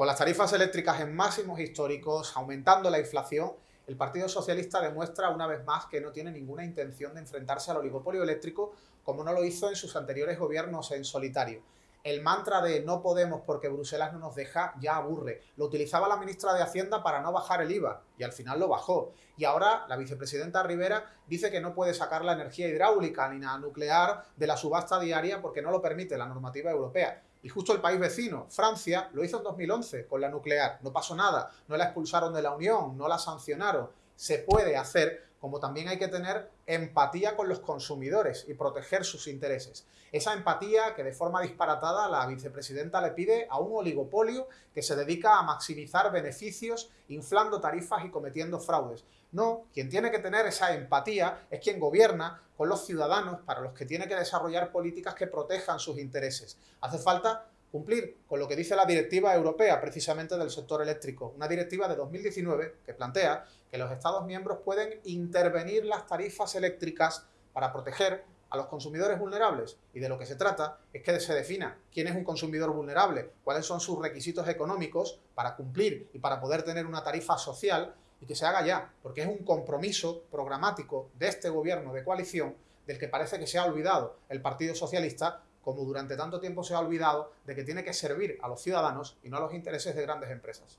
Con las tarifas eléctricas en máximos históricos, aumentando la inflación, el Partido Socialista demuestra una vez más que no tiene ninguna intención de enfrentarse al oligopolio eléctrico como no lo hizo en sus anteriores gobiernos en solitario. El mantra de no podemos porque Bruselas no nos deja ya aburre. Lo utilizaba la ministra de Hacienda para no bajar el IVA y al final lo bajó. Y ahora la vicepresidenta Rivera dice que no puede sacar la energía hidráulica ni la nuclear de la subasta diaria porque no lo permite la normativa europea. Y justo el país vecino, Francia, lo hizo en 2011 con la nuclear. No pasó nada, no la expulsaron de la Unión, no la sancionaron. Se puede hacer, como también hay que tener empatía con los consumidores y proteger sus intereses. Esa empatía que de forma disparatada la vicepresidenta le pide a un oligopolio que se dedica a maximizar beneficios, inflando tarifas y cometiendo fraudes. No, quien tiene que tener esa empatía es quien gobierna con los ciudadanos para los que tiene que desarrollar políticas que protejan sus intereses. Hace falta cumplir con lo que dice la directiva europea precisamente del sector eléctrico, una directiva de 2019 que plantea que los Estados miembros pueden intervenir las tarifas eléctricas para proteger a los consumidores vulnerables. Y de lo que se trata es que se defina quién es un consumidor vulnerable, cuáles son sus requisitos económicos para cumplir y para poder tener una tarifa social y que se haga ya, porque es un compromiso programático de este gobierno de coalición del que parece que se ha olvidado el Partido Socialista, como durante tanto tiempo se ha olvidado de que tiene que servir a los ciudadanos y no a los intereses de grandes empresas.